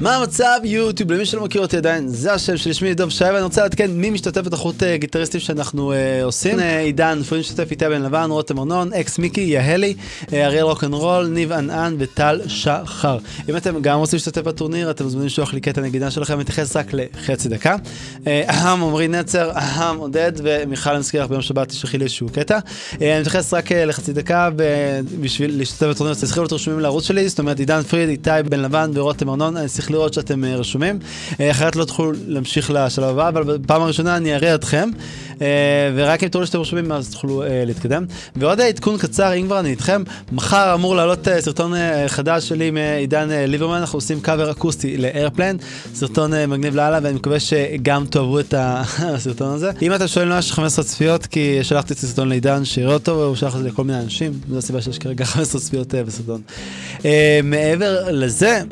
מה המצב יוטיוב? למי שלא מכיר אותי עדיין זה השם שלי שמי דוב שי ואני רוצה לעדכן מי משתתף בתחרות אה, גיטריסטים שאנחנו uh, עושים. אה, עידן פרין משתתף איתי בן לבן רותם ארנון אקס מיקי יהלי אריאל רוקנרול ניב ענען וטל שחר. אם אתם גם רוצים להשתתף בטורניר אתם מוזמנים לשלוח לי קטע נגידה שלכם מתייחס רק לחצי דקה. אהם עמרי נצר אהם עודד ומיכל מזכיר לך ביום שבת תשלחי לי איזשהו קטע. אני מתייחס רק לחצי דקה בשביל להשתתף בטורניר אני לראות שאתם אה, רשומים, אה, אחרת לא תוכלו להמשיך לשלב הבא, אבל בפעם הראשונה אני אראה אתכם, אה, ורק אם תראו שאתם רשומים אז תוכלו להתקדם. ועוד עדכון קצר, אם כבר אני איתכם, מחר אמור לעלות סרטון חדש שלי עם עידן ליברמן, אנחנו עושים קאבר אקוסטי לאיירפלן, סרטון מגניב לאללה, ואני מקווה שגם תאהבו את הסרטון הזה. אם אתה שואל למה יש 15 צפיות, כי שלחתי את הסרטון לעידן שיראה אותו, והוא שלח את זה לכל מיני אנשים, זו הסיבה שיש כרגע 15 צפיות בסרטון. מעבר לזה,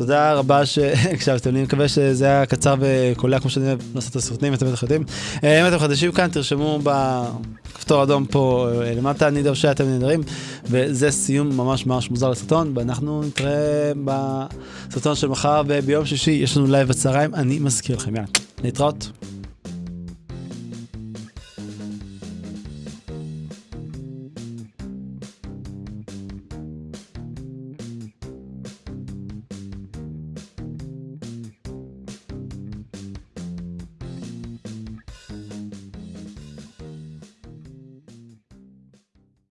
תודה רבה שהקשבתם לי, מקווה שזה היה קצר וקולע כמו שאני אוהב לעשות את הסרטונים, אתם בטח יודעים. אה, אם אתם חדשים כאן, תרשמו בכפתור אדום פה אה, למטה, אני דור שאתם נהדרים, וזה סיום ממש ממש מוזר לסרטון, ואנחנו נתראה בסרטון של מחר, וביום שישי יש לנו לייב בצהריים, אני מזכיר לכם, יאללה, להתראות.